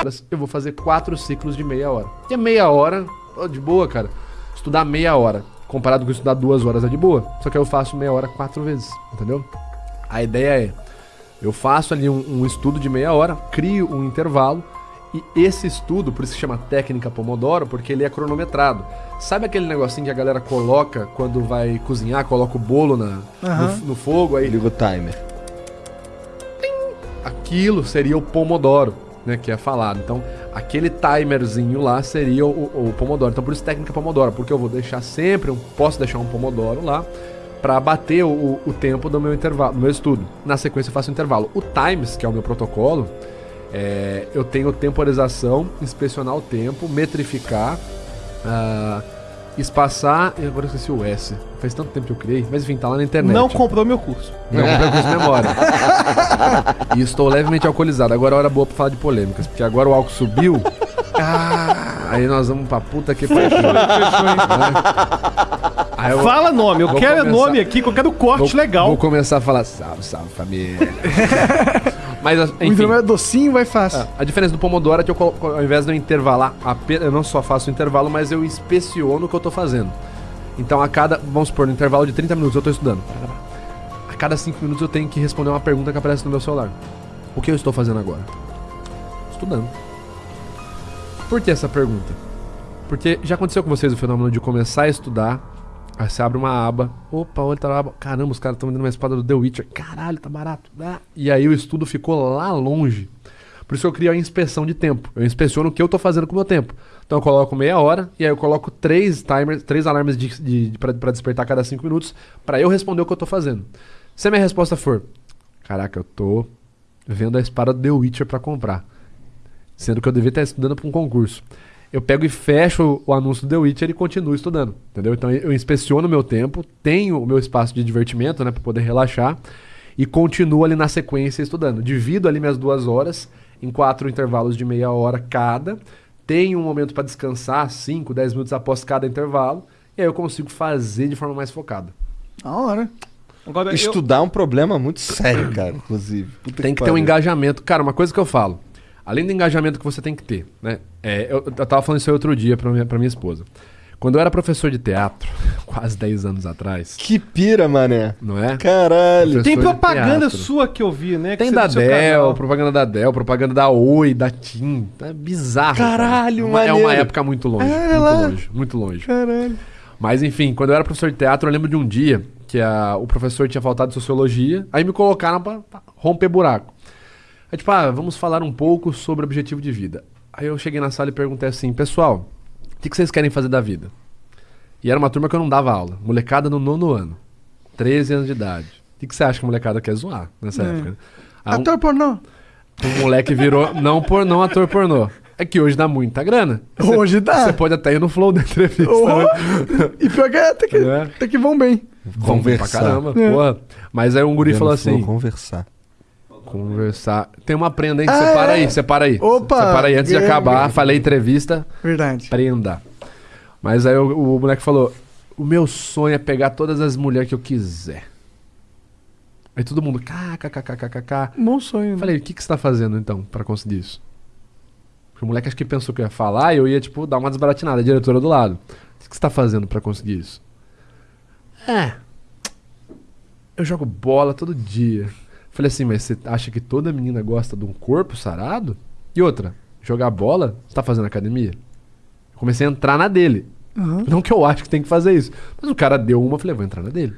horas, eu vou fazer quatro ciclos de meia hora. Que é meia hora, de boa, cara. Estudar meia hora, comparado com estudar duas horas, é de boa. Só que eu faço meia hora quatro vezes, entendeu? A ideia é, eu faço ali um, um estudo de meia hora, crio um intervalo, e esse estudo, por isso que chama técnica Pomodoro, porque ele é cronometrado. Sabe aquele negocinho que a galera coloca quando vai cozinhar, coloca o bolo na, Aham. no, no fogo, aí Liga o timer. aquilo seria o Pomodoro, né, que é falado. Então, aquele timerzinho lá seria o, o Pomodoro. Então, por isso técnica Pomodoro, porque eu vou deixar sempre, um, posso deixar um Pomodoro lá para bater o, o tempo do meu intervalo, do meu estudo. Na sequência eu faço o intervalo. O Times, que é o meu protocolo, é, eu tenho temporização, inspecionar o tempo, metrificar, ah, espaçar, e agora eu esqueci o S. Faz tanto tempo que eu criei, mas enfim, tá lá na internet. Não comprou meu curso. Não comprei curso de memória. e estou levemente alcoolizado. Agora é hora boa pra falar de polêmicas, porque agora o álcool subiu. Ah, aí nós vamos pra puta que pariu. Eu Fala nome, eu quero começar- nome aqui, que eu quero corte vou, legal. Vou começar a falar salve, salve família. Mas O enfim, intervalo é docinho, vai fácil. a diferença do Pomodoro é que eu, ao invés de eu intervalar, eu não só faço o intervalo, mas eu inspeciono o que eu tô fazendo. Então a cada, vamos supor, no intervalo de 30 minutos eu tô estudando. A cada 5 minutos eu tenho que responder uma pergunta que aparece no meu celular. O que eu estou fazendo agora? Estudando. Por que essa pergunta? Porque já aconteceu com vocês o fenômeno de começar a estudar, aí você abre uma aba, opa, outra aba, caramba, os caras estão vendendo uma espada do The Witcher, caralho, tá barato. Ah, E aí o estudo ficou lá longe. Por isso eu crio a inspeção de tempo. Eu inspeciono o que eu tô fazendo com o meu tempo. Então eu coloco meia hora e aí eu coloco três timers, três alarmes de, de, de, pra despertar cada cinco minutos pra eu responder o que eu tô fazendo. Se a minha resposta for, caraca, eu tô vendo a espada do The Witcher pra comprar. Sendo que eu devia estar estudando para um concurso. Eu pego e fecho o anúncio do The Witcher e continuo estudando, entendeu? Então eu inspeciono o meu tempo, tenho o meu espaço de divertimento, né, para poder relaxar e continuo ali na sequência estudando. Divido ali minhas duas horas em quatro intervalos de meia hora cada. Tenho um momento para descansar, 5, 10 minutos após cada intervalo, e aí eu consigo fazer de forma mais focada. Da hora. Agora, eu- Estudar é um problema muito sério, cara, inclusive. Puta Tem que ter um engajamento. Cara, uma coisa que eu falo, além do engajamento que você tem que ter, né? É, eu, eu tava falando isso aí outro dia pra minha, pra minha esposa. Quando eu era professor de teatro, quase 10 anos atrás, Que pira, mané. não é? Caralho. Tem professor de propaganda sua que eu vi, né? que Tem da Dell, propaganda da Dell, propaganda da Oi, da TIM. É bizarro. cara. Caralho, é uma, é uma época muito longe. É, muito lá. longe, muito longe. Caralho. Mas enfim, quando eu era professor de teatro, eu lembro de um dia que a- o professor tinha faltado de sociologia, aí me colocaram pra, pra romper buraco. Aí tipo, ah, vamos falar um pouco sobre objetivo de vida. Aí eu cheguei na sala e perguntei assim, pessoal, o que, que vocês querem fazer da vida? E era uma turma que eu não dava aula, molecada no nono ano, 13 anos de idade. O que, que você acha que a molecada quer zoar nessa É. época? né? Aí um- Ator pornô. o moleque virou, não por não ator pornô. É que hoje dá muita grana. Você- Hoje dá. Você pode até ir no flow da entrevista. Oh, né? E pior que é, até que, É. até que vão bem. Vamos pra Conversar. caramba, É. porra. Mas aí um guri falou assim: Conversar. Conversar. Tem uma prenda, hein? Ah, separa é? aí, separa aí. Opa! Separa aí antes de acabar. Falei entrevista, Verdade. prenda. Mas aí o, o moleque falou: O meu sonho é pegar todas as mulheres que eu quiser. Aí todo mundo, kkkkkk. Bom sonho. Né? falei: O que, que você tá fazendo então pra conseguir isso? Porque o moleque acho que pensou que eu ia falar e eu ia, tipo, dar uma desbaratinada. A diretora do lado: O que, que você tá fazendo pra conseguir isso? É. Eu jogo bola todo dia. Falei assim, mas você acha que toda menina gosta de um corpo sarado? E outra, jogar bola, você tá fazendo academia? Eu comecei a entrar na dele. Aham. Não que eu acho que tem que fazer isso. Mas o cara deu uma, eu falei, vou entrar na dele.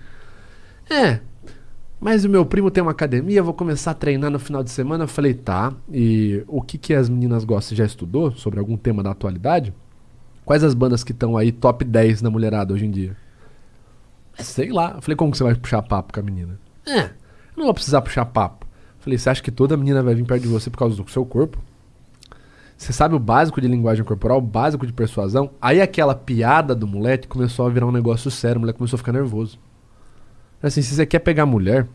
É. Mas o meu primo tem uma academia, vou começar a treinar no final de semana. Eu falei, tá. E o que, que as meninas gostam? Você já estudou sobre algum tema da atualidade? Quais as bandas que estão aí top 10 na mulherada hoje em dia? Sei lá. Eu falei, como que você vai puxar papo com a menina? É, não vou precisar puxar papo. Falei, você acha que toda menina vai vir perto de você por causa do seu corpo? Você sabe o básico de linguagem corporal, o básico de persuasão? Aí aquela piada do moleque começou a virar um negócio sério, o moleque começou a ficar nervoso. Assim, se você quer pegar mulher,